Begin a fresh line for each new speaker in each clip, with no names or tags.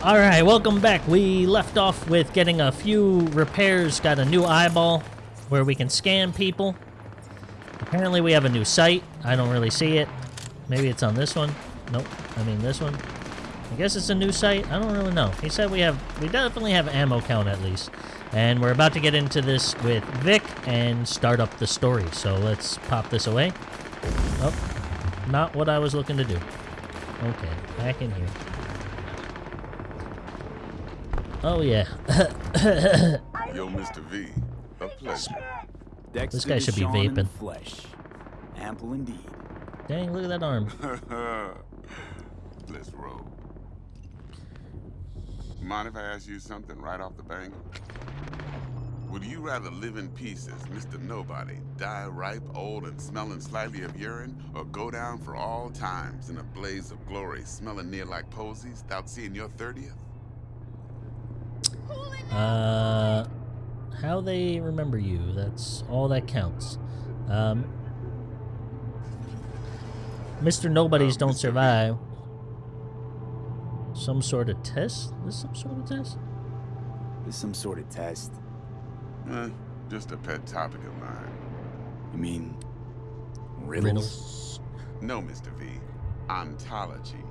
Alright, welcome back. We left off with getting a few repairs, got a new eyeball where we can scan people. Apparently we have a new sight. I don't really see it. Maybe it's on this one. Nope. I mean this one. I guess it's a new sight. I don't really know. He said we have, we definitely have ammo count at least. And we're about to get into this with Vic and start up the story. So let's pop this away. Oh, not what I was looking to do. Okay, back in here. Oh yeah.
Yo, Mr. V, a pleasure.
Dexter
This guy should be
Deshawn in the
vaping.
Flesh. Ample indeed.
Dang, look at that arm.
Let's roll. Mind if I ask you something right off the bang? Would you rather live in pieces, Mr. Nobody, die ripe, old, and smelling slightly of urine, or go down for all times in a blaze of glory, smelling near like posies, without seeing your 30th?
Uh, how they remember you. That's all that counts. Um, Mr. Nobodies
Uh,
don't
Mr.
Survive. Some sort of test? This some sort of test?
There's some sort of test.
Eh, just a pet topic of mine.
You mean riddles?
No, Mr. V. Ontology.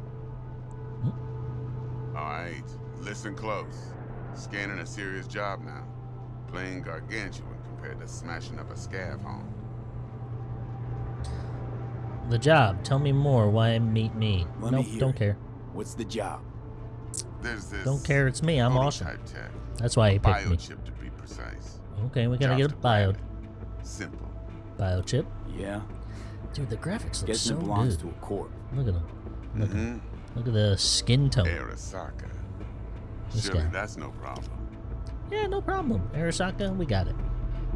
All right, listen close. Scanning a serious job now. Playing gargantuan compared to smashing up a scav home.
The job. Tell me more. Why meet me?
Let
nope,
hear
don't
it.
care.
What's the job?
There's this.
Don't care. It's me. I'm awesome.
Tech,
That's why he picked me.
biochip to be precise.
Okay, we gotta
Jobs
get a bio.
Simple.
biochip.
Yeah.
Dude, the graphics look
Guessing
so
it belongs
good.
to a corp.
Look at them. Look,
Mm-hmm.
look at the skin tone.
Arasaka.
This
Surely
guy.
that's no problem.
Yeah, no problem. Arasaka, we got it.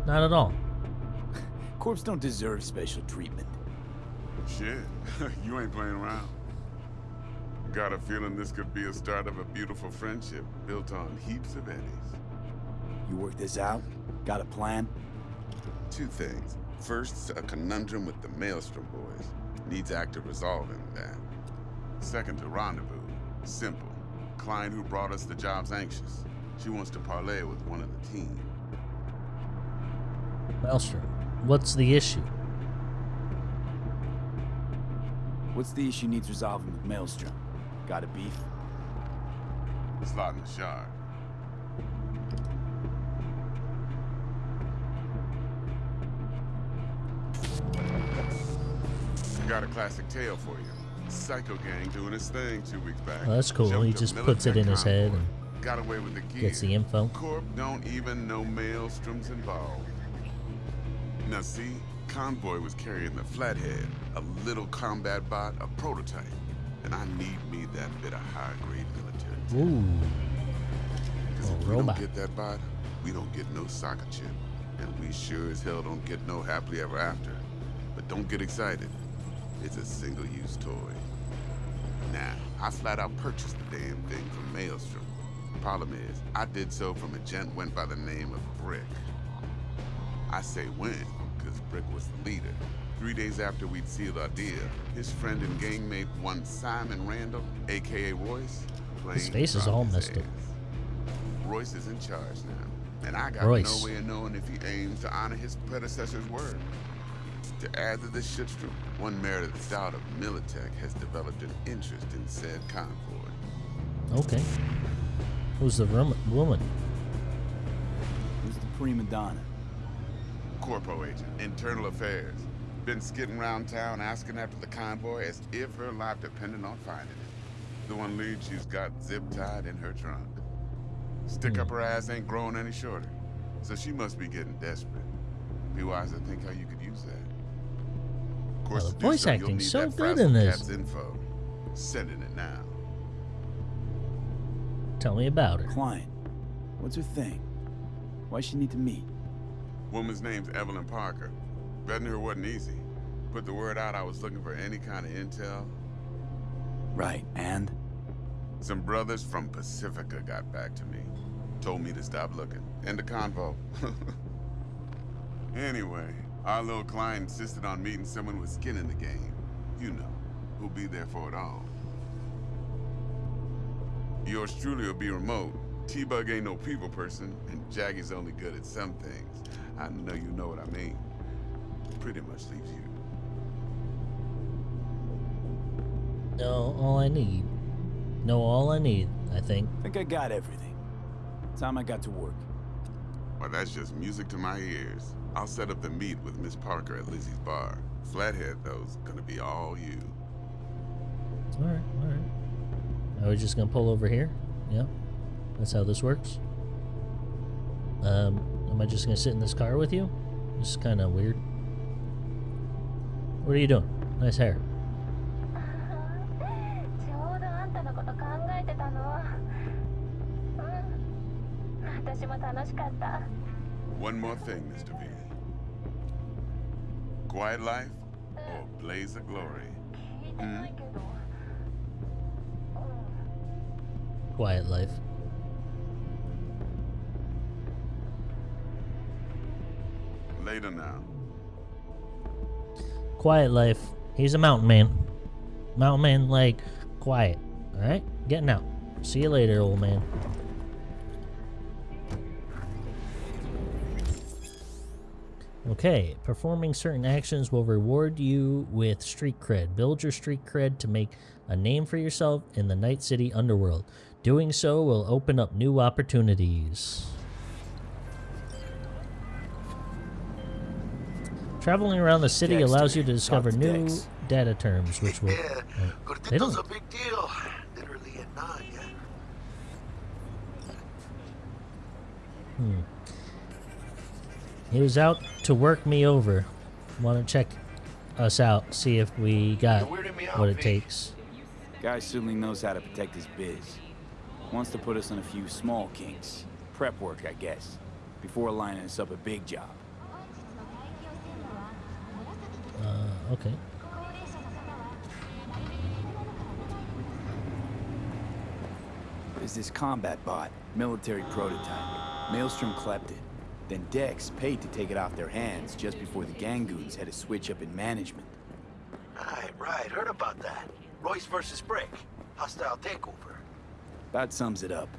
Not at all.
Corps don't deserve special treatment.
Shit, you ain't playing around. Got a feeling this could be a start of a beautiful friendship built on heaps of eddies.
You work this out? Got a plan?
Two things. First, a conundrum with the Maelstrom boys. Needs active resolving that. Second, a rendezvous. Simple. Client who brought us the job's anxious. She wants to parlay with one of the team.
Maelstrom, what's the issue?
What's the issue needs resolving with Maelstrom? Got a beef?
It's Slot in the shard. Got a classic tale for you. Psycho gang doing his thing two weeks back.
Oh, that's cool.
Jumped
He just puts it in his head and
Got away with the gear.
gets the info.
Corp don't even know Maelstrom's involved. Now see, Convoy was carrying the Flathead, a little combat bot, a prototype. And I need me that bit of high-grade military.
Ooh,
Because if we
robot.
don't get that bot, we don't get no soccer chip. And we sure as hell don't get no happily ever after. But don't get excited. It's a single-use toy. Now, I flat out purchased the damn thing from Maelstrom. Problem is, I did so from a gent went by the name of Brick. I say when, because Brick was the leader. Three days after we'd sealed our deal, his friend and gangmate, one Simon Randall, aka Royce,
His face is all messed up.
Royce is in charge now, and I got
Royce.
no way of knowing if he aims to honor his predecessor's word. To add to this shitstorm, one Meredith Stout of Militech has developed an interest in said convoy.
okay. Who's the woman?
Who's the prima donna?
Corpo agent, internal affairs. Been skidding around town asking after the convoy as if her life depended on finding it. The one lead she's got zip-tied in her trunk. Stick up hmm. her ass ain't growing any shorter, so she must be getting desperate. Be wise to think how you could use that. Of course,
uh,
Well,
the voice
so, you'll
acting's so good in this.
Info. Sending it now.
Tell me about her.
Client. What's her thing? Why she need to meet?
Woman's name's Evelyn Parker. Betting her wasn't easy. Put the word out I was looking for any kind of intel.
Right, and?
Some brothers from Pacifica got back to me. Told me to stop looking. End the convo. anyway, our little client insisted on meeting someone with skin in the game. You know, who'll be there for it all. Yours truly will be remote. T-Bug ain't no people person, and Jackie's only good at some things. I know you know what I mean. Pretty much leaves you.
No, all I need. No, all I need, I think.
Think I got everything. Time I got to work.
Well, that's just music to my ears. I'll set up the meet with Miss Parker at Lizzie's bar. Flathead, though, is gonna be all you.
Alright, alright. Are we just gonna pull over here? Yeah. That's how this works. Um, am I just gonna sit in this car with you? This is kinda weird. What are you doing? Nice hair.
One more thing, Mr. V. Quiet life or blaze of glory?
Hmm?
Quiet life.
Later now.
Quiet life. He's a mountain man. Mountain man, like, quiet. Alright? Getting out. See you later, old man. Okay, performing certain actions will reward you with street cred. Build your street cred to make a name for yourself in the Night City underworld. Doing so will open up new opportunities. Traveling around the city
Dexter,
allows you to discover
to
new
Dex.
data terms, which will.
Yeah,
uh, they don't.
a big deal. Literally at nine, yeah.
He was out to work me over. Want to check us out, see if we got
You're weirding me out,
what it takes.
Guy certainly knows how to protect his biz. Wants to put us on a few small kinks. Prep work, I guess. Before lining us up a big job.
Uh, okay.
There's this combat bot, military prototype. Maelstrom clept it. Then Dex paid to take it off their hands just before the Gangoons had a switch up in management.
Right, right. Heard about that. Royce versus Brick. Hostile takeover.
That sums it up.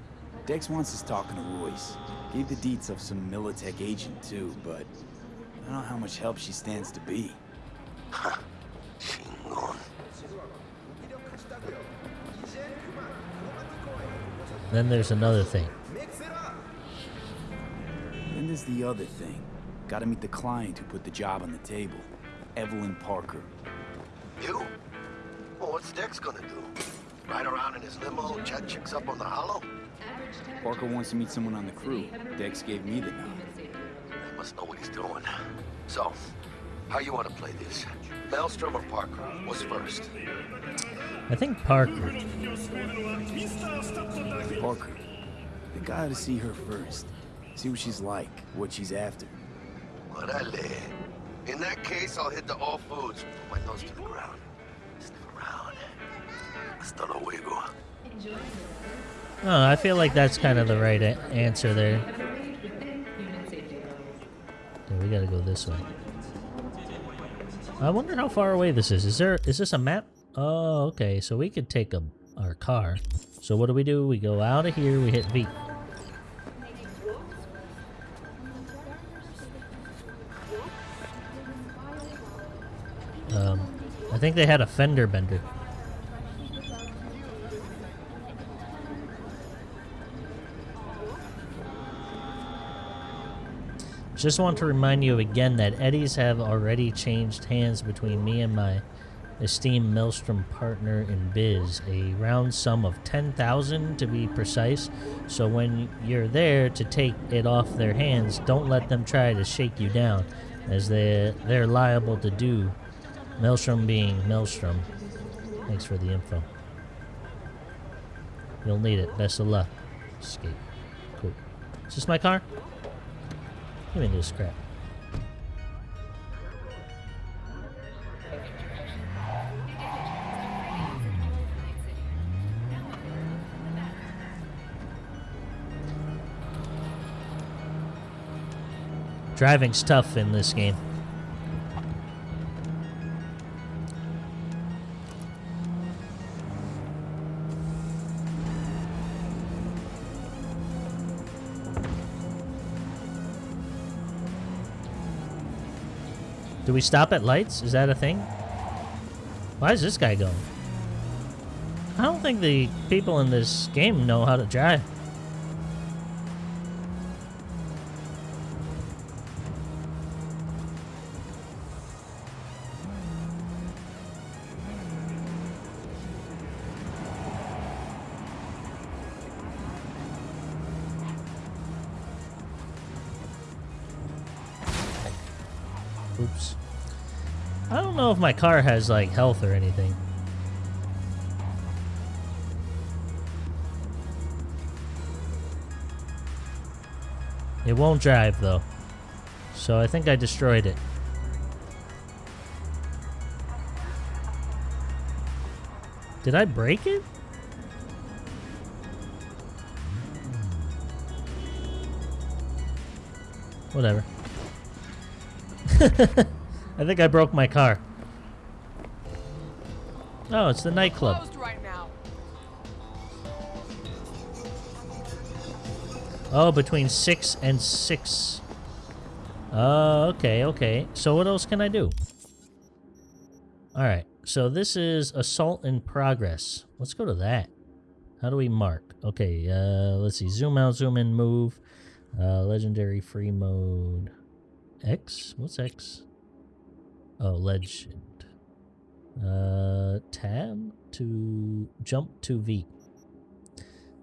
Dex wants us talking to Royce. Gave the deets of some Militech agent too, but I don't know how much help she stands to be.
Chingon.
Then there's another thing.
Then there's the other thing. Gotta meet the client who put the job on the table. Evelyn Parker.
You? Well, what's Dex gonna do? Ride around in his limo, chat chicks up on the holo?
Parker wants to meet someone on the crew. Dex gave me the nod.
He must know what he's doing. So, how you want to play this? Maelstrom or Parker? What's first?
I think Parker.
Parker. Think I ought to see her first. See what she's like, what she's after.
Orale. In that case, I'll hit the all foods. Put my nose to the ground. Sniff around. Hasta luego.
Oh, I feel like that's kind of the right a- answer there. Okay, we gotta go this way. I wonder how far away this is. Is there? Is this a map? Oh, okay. So we could take a our car. So what do we do? We go out of here. We hit V. think they had a fender bender. Just want to remind you again that Eddies have already changed hands between me and my esteemed Maelstrom partner in biz, a round sum of 10,000 to be precise. So when you're there to take it off their hands, don't let them try to shake you down, as they they're liable to do. Maelstrom being Maelstrom. Thanks for the info. You'll need it. Best of luck. Escape. Cool. Is this my car? Give me this crap. Driving's tough in this game. Do we stop at lights? Is that a thing? Why is this guy going? I don't think the people in this game know how to drive. Know if my car has like health or anything. It won't drive though. So I think I destroyed it. Did I break it? Whatever. I think I broke my car. Oh, it's the nightclub.
Right.
Oh, between 6 and 6. Oh, okay, okay. So what else can I do? Alright, so this is Assault in Progress. Let's go to that. How do we mark? Okay, uh, let's see. Zoom out, zoom in, move. Uh, legendary free mode. X? What's X? Oh, legend. Uh, tab to jump to V.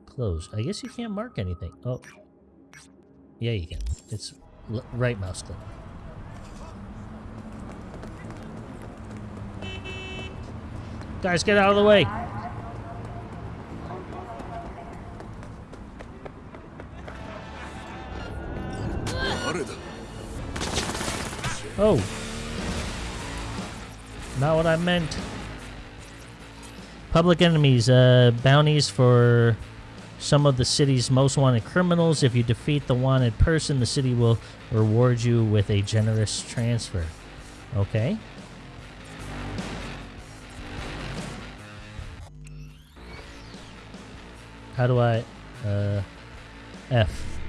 Close. I guess you can't mark anything. Oh. Yeah, you can. It's l right mouse click. Guys, get out of the way. Oh. Not what I meant. Public enemies, uh, bounties for some of the city's most wanted criminals. If you defeat the wanted person, the city will reward you with a generous transfer. Okay. How do I, uh, F.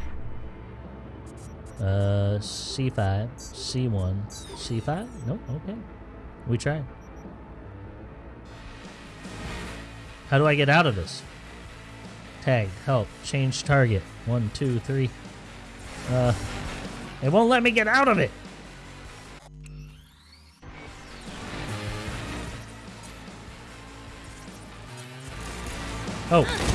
Uh, C5, C1, C5? Nope, okay. We tried. How do I get out of this? Tag, help, change target. One, two, three. Uh, it won't let me get out of it. Oh. Oh.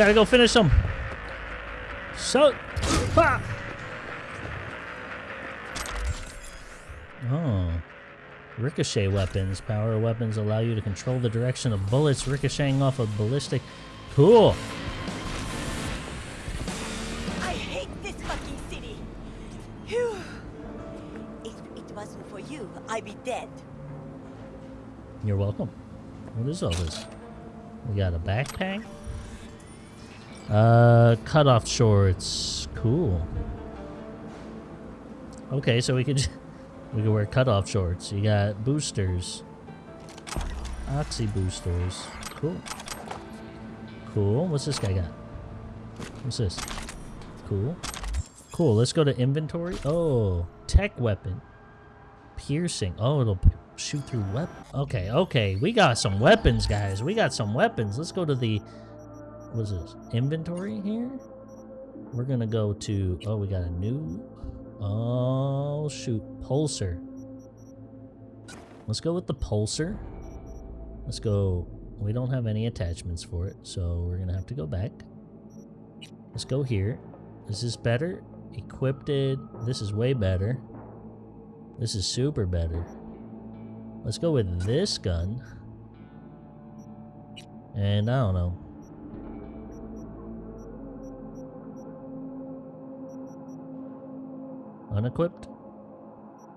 Gotta go finish them. So, ha! Oh. Ricochet weapons. Power weapons allow you to control the direction of bullets ricocheting off of ballistic. Cool.
I hate this fucking city. Phew. If it wasn't for you, I'd be dead.
You're welcome. What is all this? We got a backpack. Uh, cutoff shorts. Cool. Okay, so we could we could wear cutoff shorts. You got boosters. Oxy boosters. Cool. Cool. What's this guy got? What's this? Cool. Cool. Let's go to inventory. Oh, tech weapon. Piercing. Oh, it'll shoot through weapon. Okay, okay. We got some weapons, guys. We got some weapons. Let's go to the what is this? Inventory here? We're gonna go to oh we got a new oh shoot pulsar. Let's go with the pulsar. Let's go we don't have any attachments for it, so we're gonna have to go back. Let's go here. Is this better? Equipped it. This is way better. This is super better. Let's go with this gun. And I don't know. Unequipped?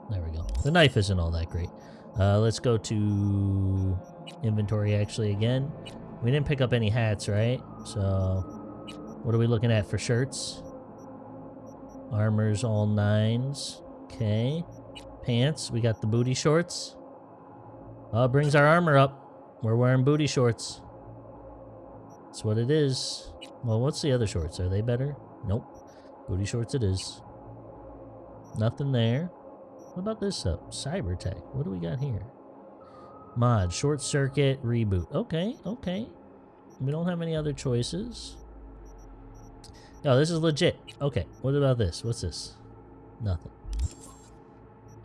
There we go. The knife isn't all that great. Uh, let's go to inventory actually again. We didn't pick up any hats, right? So, what are we looking at for shirts? Armor's all nines. Okay. Pants. We got the booty shorts. It brings our armor up. We're wearing booty shorts. That's what it is. Well, what's the other shorts? Are they better? Nope. Booty shorts it is. Nothing there. What about this stuff? Cybertech. What do we got here? Mod. Short circuit. Reboot. Okay, okay. We don't have any other choices. No, this is legit. Okay, what about this? What's this? Nothing.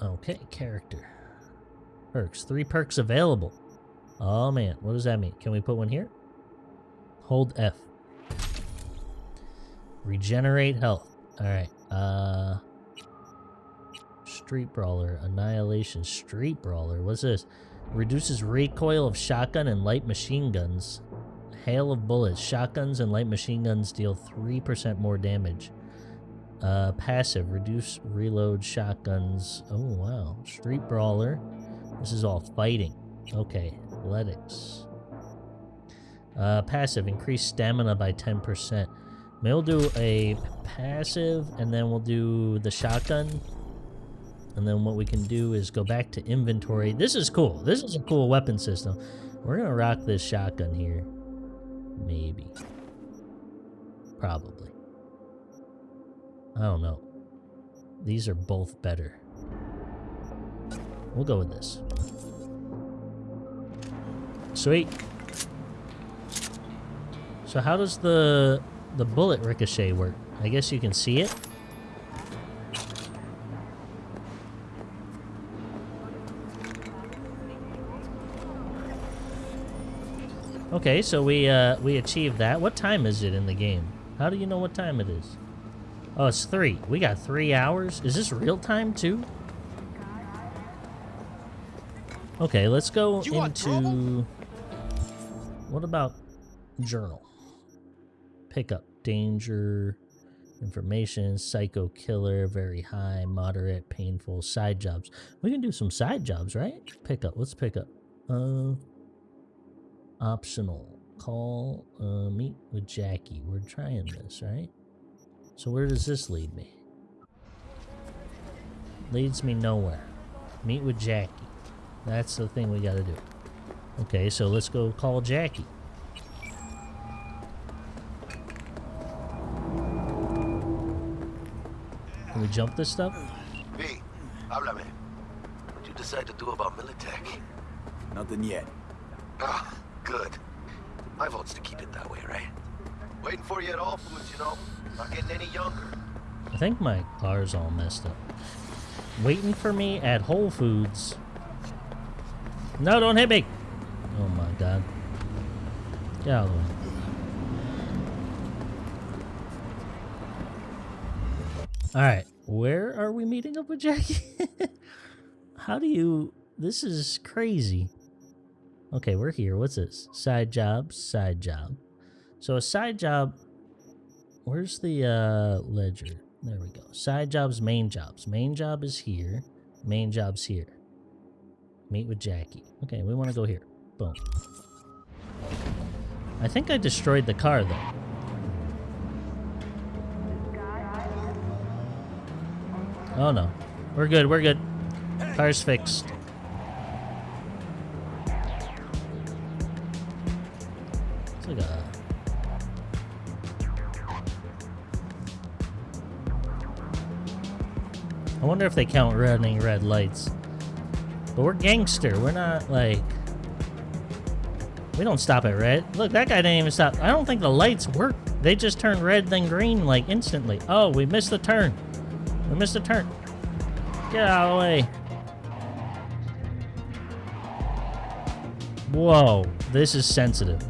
Okay, character. Perks. Three perks available. Oh man, what does that mean? Can we put one here? Hold F. Regenerate health. Alright, uh... Street Brawler. Annihilation Street Brawler. What's this? Reduces recoil of shotgun and light machine guns. Hail of bullets. Shotguns and light machine guns deal 3% more damage. Uh, passive. Reduce reload shotguns. Oh, wow. Street Brawler. This is all fighting. Okay. Athletics. Uh, passive. Increase stamina by 10%. Maybe we'll do a passive, and then we'll do the shotgun. And then what we can do is go back to inventory. This is cool. This is a cool weapon system. We're going to rock this shotgun here. Maybe. Probably. I don't know. These are both better. We'll go with this. Sweet. So how does the the bullet ricochet work? I guess you can see it. Okay, so we uh, we achieved that. What time is it in the game? How do you know what time it is? Oh, it's three. We got three hours. Is this real time too? Okay, let's go
You
into. What about journal? Pickup danger, information, psycho killer, very high, moderate, painful, side jobs. We can do some side jobs, right? Pickup. Let's pick up. Uh, optional. Call, uh, meet with Jackie. We're trying this, right? So where does this lead me? Leads me nowhere. Meet with Jackie. That's the thing we gotta do. Okay, so let's go call Jackie. Can we jump this stuff?
V, háblame. What'd you decide to do about Militech?
Nothing yet.
Ah, good. My vote's to keep it that way, right? Waiting for you at all foods, you know? Not getting any younger.
I think my car's all messed up. Waiting for me at Whole Foods. No, don't hit me! Oh my god. Get out of the way. Alright, where are we meeting up with Jackie? How do you... This is crazy. Okay, we're here. What's this? Side job, side job. So a side job... Where's the uh, ledger? There we go. Side jobs, main jobs. Main job is here. Main job's here. Meet with Jackie. Okay, we want to go here. Boom. I think I destroyed the car, though. Oh, no. We're good, we're good. Car's fixed. Wonder if they count running red lights. But we're gangster. We're not like... We don't stop at red. Look, that guy didn't even stop. I don't think the lights work. They just turn red then green like instantly. Oh, we missed the turn. We missed the turn. Get out of the way. Whoa, this is sensitive.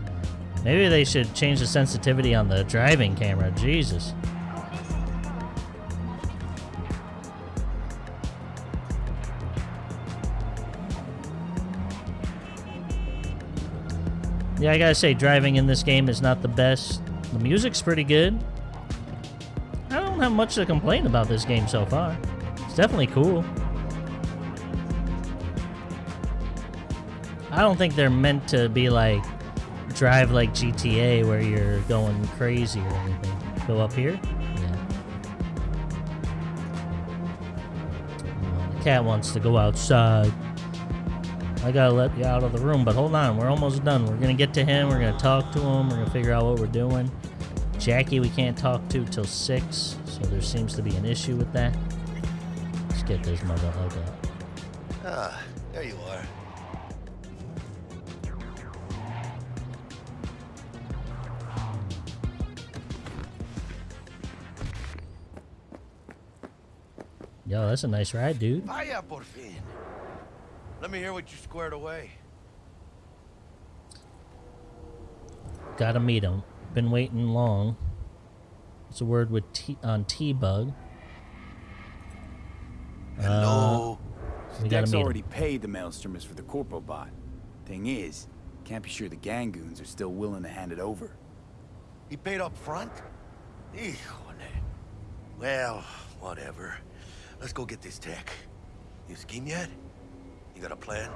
Maybe they should change the sensitivity on the driving camera. Jesus. Yeah, I gotta say, driving in this game is not the best. The music's pretty good. I don't have much to complain about this game so far. It's definitely cool. I don't think they're meant to be like drive like GTA where you're going crazy or anything. Go up here? Yeah. The cat wants to go outside. I gotta let you out of the room, but hold on, we're almost done. We're gonna get to him, we're gonna talk to him, we're gonna figure out what we're doing. Jackie we can't talk to till 6, so there seems to be an issue with that. Let's get this motherfucker.
Ah, there you are.
Yo, that's a nice ride, dude.
Vaya por fin. Let me hear what you squared away.
Gotta meet him. Been waiting long. It's a word with T on T-Bug.
Hello.
Uh, we
Dex
meet
already
him.
paid the maelstromers for the corpo bot. Thing is, can't be sure the Gangoons are still willing to hand it over.
He paid up front? Híjole. Well, whatever. Let's go get this tech. You scheme yet? You got a plan?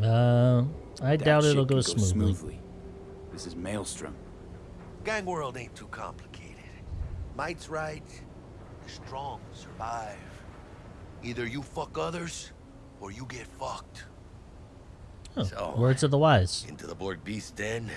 Uh, I
That
doubt it'll
can
go smoothly.
This is Maelstrom.
Gang world ain't too complicated. Might's right. The strong survive. Either you fuck others, or you get fucked.
Oh,
So-
words of the wise.
Into the Borg beast den.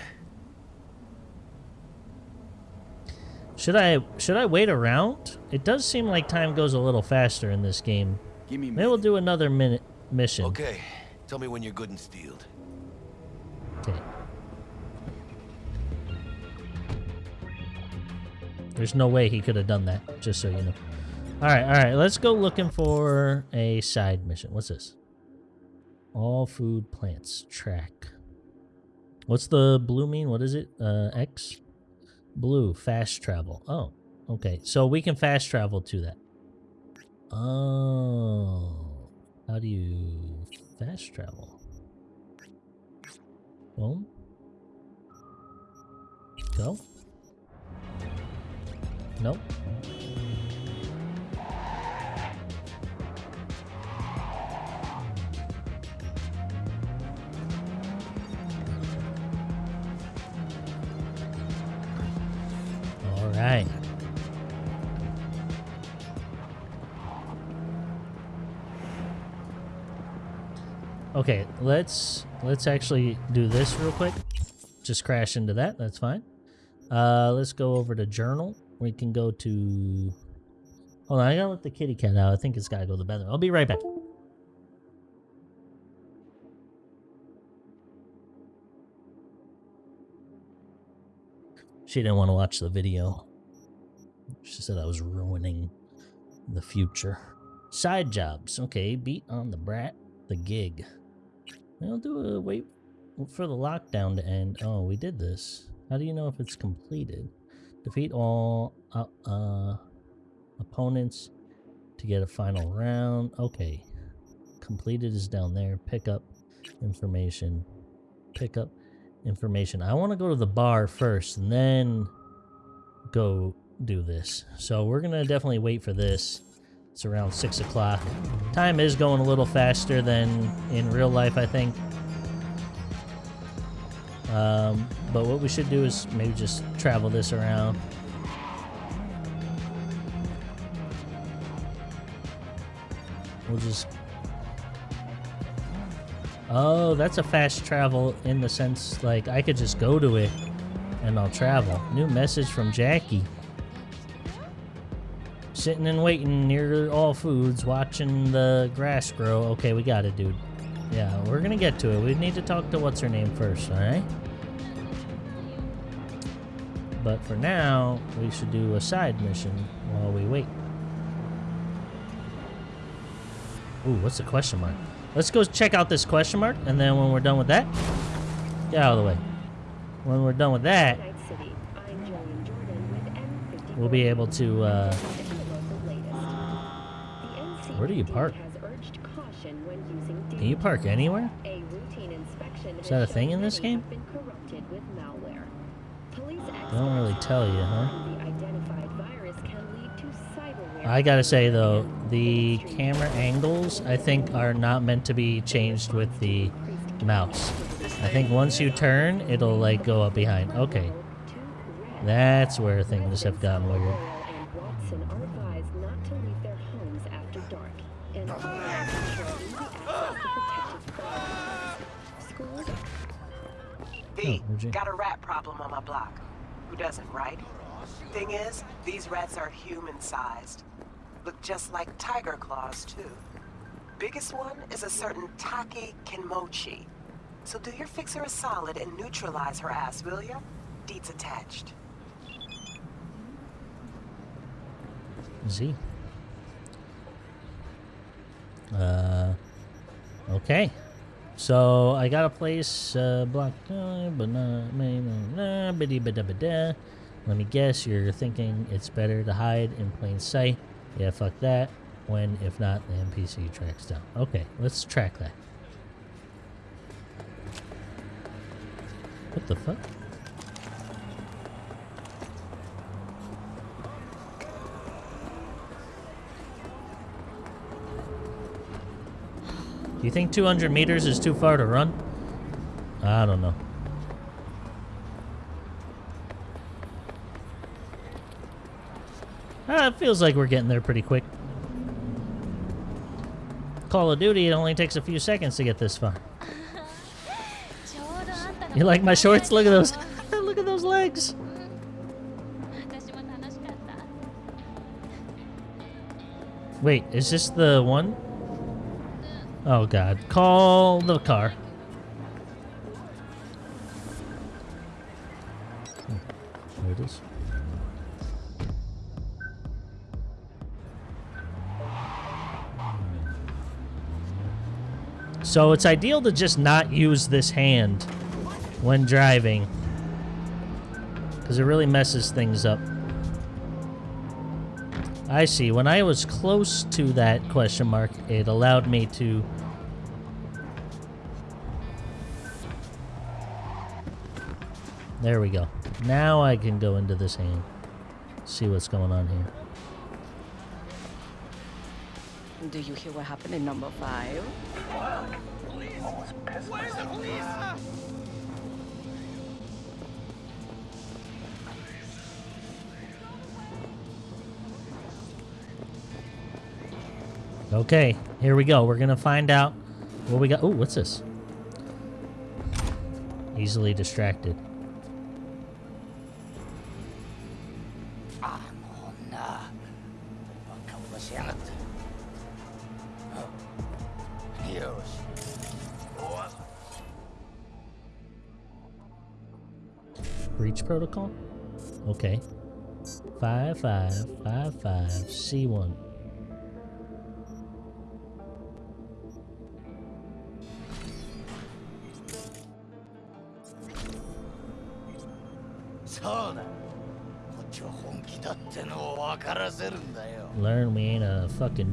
Should I should I wait around? It does seem like time goes a little faster in this game.
Give me a
Maybe we'll do another minute mission.
Okay, tell me when you're good and steeled.
Okay. There's no way he could have done that, just so you know. Alright, alright, let's go looking for a side mission. What's this? All food plants. Track. What's the blue mean? What is it? Uh, X? Blue. Fast travel. Oh, okay. So we can fast travel to that. Oh. How do you fast travel? Boom. Go. Nope. Right. Okay, let's let's actually do this real quick. Just crash into that. That's fine. Uh, let's go over to journal. We can go to. Hold on, I gotta let the kitty cat out. I think it's gotta go to the bathroom. I'll be right back. She didn't want to watch the video. She said I was ruining the future. Side jobs. Okay, beat on the brat, the gig. We'll do a wait for the lockdown to end. Oh, we did this. How do you know if it's completed? Defeat all uh, uh, opponents to get a final round. Okay. Completed is down there. Pick up information. Pick up information. I want to go to the bar first and then go do this. So we're going to definitely wait for this. It's around 6 o'clock. Time is going a little faster than in real life, I think. Um, but what we should do is maybe just travel this around. We'll just... Oh, that's a fast travel in the sense, like, I could just go to it and I'll travel. New message from Jackie. Sitting and waiting near all foods, watching the grass grow. Okay, we got it, dude. Yeah, we're gonna get to it. We need to talk to what's her name first, alright? But for now, we should do a side mission while we wait. Ooh, what's the question mark? Let's go check out this question mark, and then when we're done with that, Get out of the way. When we're done with that,
Night City. I'm Jillian Jordan with N54.
we'll be able to, uh,
and the local latest. The
Where do you park?
Has urged caution when using
can you park anywhere?
A routine inspection
Is that a thing in this game?
have been corrupted with malware. Police
They don't really tell you, huh?
The identified virus can lead to cyberware.
I gotta say though, the camera angles I think are not meant to be changed with the mouse. I think once you turn, it'll like go up behind. Okay, that's where things have gotten weird. Oh,
got a rat problem on my block. Who doesn't, right? Thing is, these rats are human-sized. Look just like Tyger Claws, too. Biggest one is a certain Taki Kenmochi. So do your fixer a solid and neutralize her ass, will ya? Deeds attached.
Z. Uh, okay. So I got a place uh, blocked, uh. Let me guess, you're thinking it's better to hide in plain sight. Yeah, fuck that. When, if not, the NPC tracks down. Okay, let's track that. What the fuck? Do you think 200 meters is too far to run? I don't know. Ah, it feels like we're getting there pretty quick. Call of Duty, it only takes a few seconds to get this far. You like my shorts? Look at those. Look at those legs. Wait, is this the one? Oh god. Call the car. Hmm, There it is. So it's ideal to just not use this hand when driving. Because it really messes things up. I see. When I was close to that question mark, it allowed me to... There we go. Now I can go into this hand. See what's going on here.
Do you hear what happened in number five?
Okay, here we go. We're gonna find out what we got. Ooh, what's this? Easily distracted.
Anona.
Breach protocol? Okay. 5555 five, five, C1.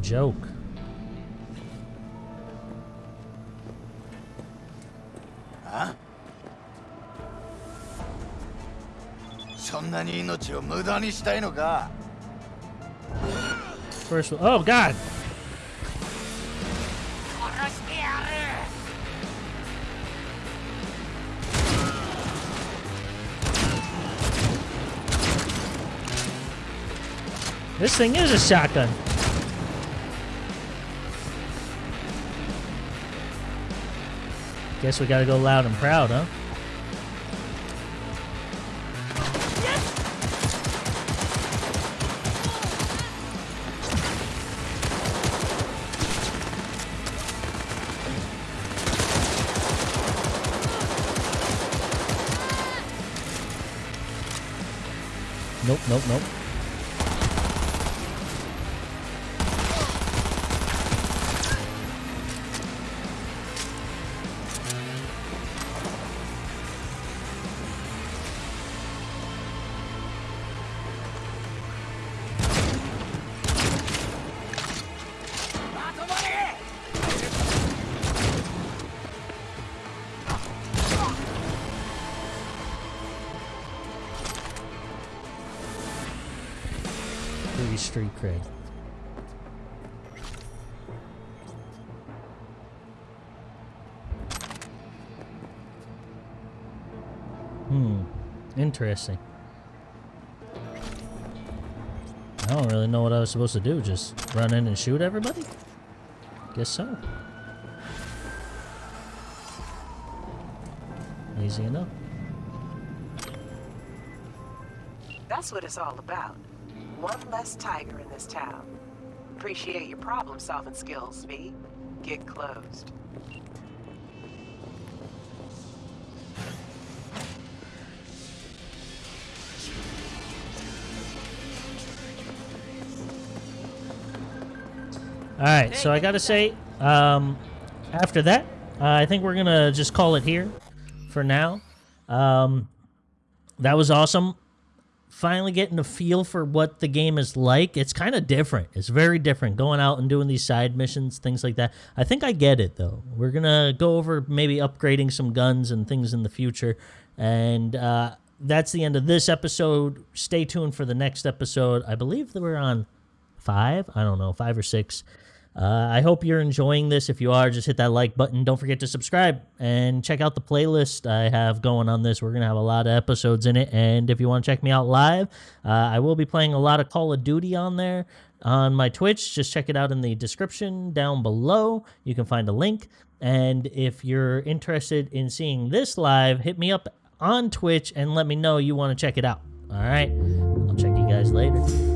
joke.
あそんなに命を無駄にしたいのか
First, oh god!
殺してやる
This thing is a shotgun. Guess we gotta go loud and proud, huh? Free street cred. Hmm. Interesting. I don't really know what I was supposed to do. Just run in and shoot everybody? Guess so. Easy enough.
That's what it's all about. One less tiger in this town. Appreciate your problem-solving skills, V. Get closed.
All right, so I gotta say, um, after that, uh, I think we're gonna just call it here for now. Um, that was awesome. Finally getting a feel for what the game is like. It's kind of different. It's very different going out and doing these side missions, things like that. I think I get it though. We're gonna go over maybe upgrading some guns and things in the future, and uh, that's the end of this episode. Stay tuned for the next episode. I believe that we're on five. I don't know, five or six. Uh, I hope you're enjoying this. If you are, just hit that like button. Don't forget to subscribe and check out the playlist I have going on this. We're going to have a lot of episodes in it. And if you want to check me out live, uh, I will be playing a lot of Call of Duty on there on my Twitch. Just check it out in the description down below. You can find a link. And if you're interested in seeing this live, hit me up on Twitch and let me know you want to check it out. All right. I'll check you guys later.